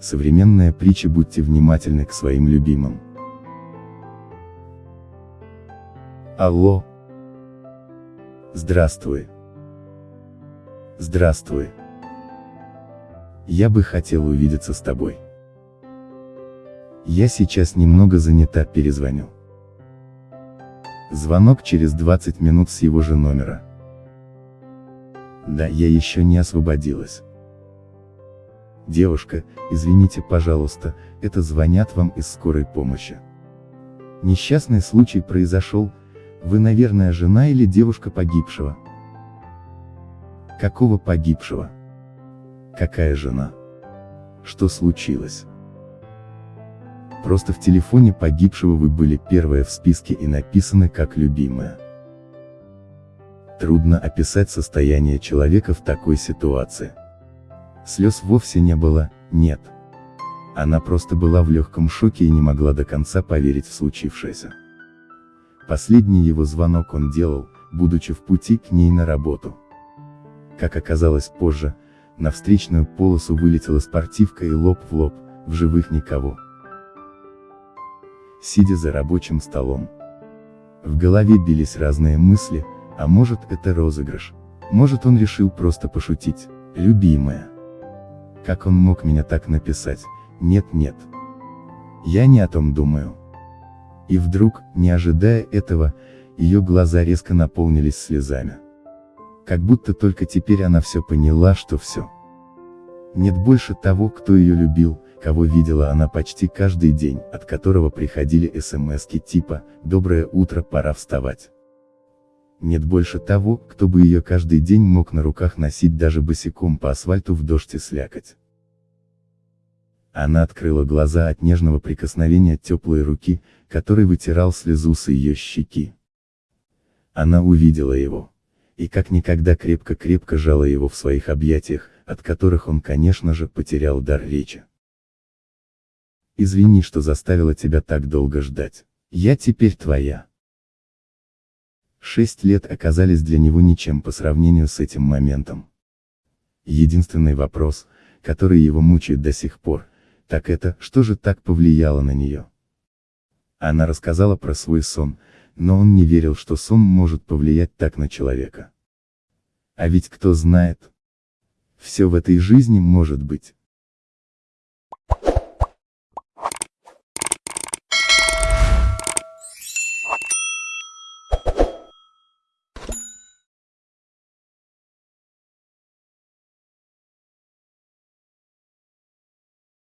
Современная притча «Будьте внимательны к своим любимым». Алло. Здравствуй. Здравствуй. Я бы хотел увидеться с тобой. Я сейчас немного занята, перезвоню. Звонок через 20 минут с его же номера. Да, я еще не освободилась. Девушка, извините, пожалуйста, это звонят вам из скорой помощи. Несчастный случай произошел, вы, наверное, жена или девушка погибшего. Какого погибшего? Какая жена? Что случилось? Просто в телефоне погибшего вы были первая в списке и написаны как любимая. Трудно описать состояние человека в такой ситуации. Слез вовсе не было, нет. Она просто была в легком шоке и не могла до конца поверить в случившееся. Последний его звонок он делал, будучи в пути к ней на работу. Как оказалось позже, на встречную полосу вылетела спортивка и лоб в лоб, в живых никого. Сидя за рабочим столом. В голове бились разные мысли, а может это розыгрыш, может он решил просто пошутить, любимая. Как он мог меня так написать, нет-нет. Я не о том думаю. И вдруг, не ожидая этого, ее глаза резко наполнились слезами. Как будто только теперь она все поняла, что все. Нет больше того, кто ее любил, кого видела она почти каждый день, от которого приходили смски типа «Доброе утро, пора вставать». Нет больше того, кто бы ее каждый день мог на руках носить даже босиком по асфальту в дождь и слякоть. Она открыла глаза от нежного прикосновения теплой руки, который вытирал слезу с ее щеки. Она увидела его. И как никогда крепко-крепко жала его в своих объятиях, от которых он, конечно же, потерял дар речи. Извини, что заставила тебя так долго ждать. Я теперь твоя. Шесть лет оказались для него ничем по сравнению с этим моментом. Единственный вопрос, который его мучает до сих пор, так это, что же так повлияло на нее? Она рассказала про свой сон, но он не верил, что сон может повлиять так на человека. А ведь кто знает? Все в этой жизни может быть.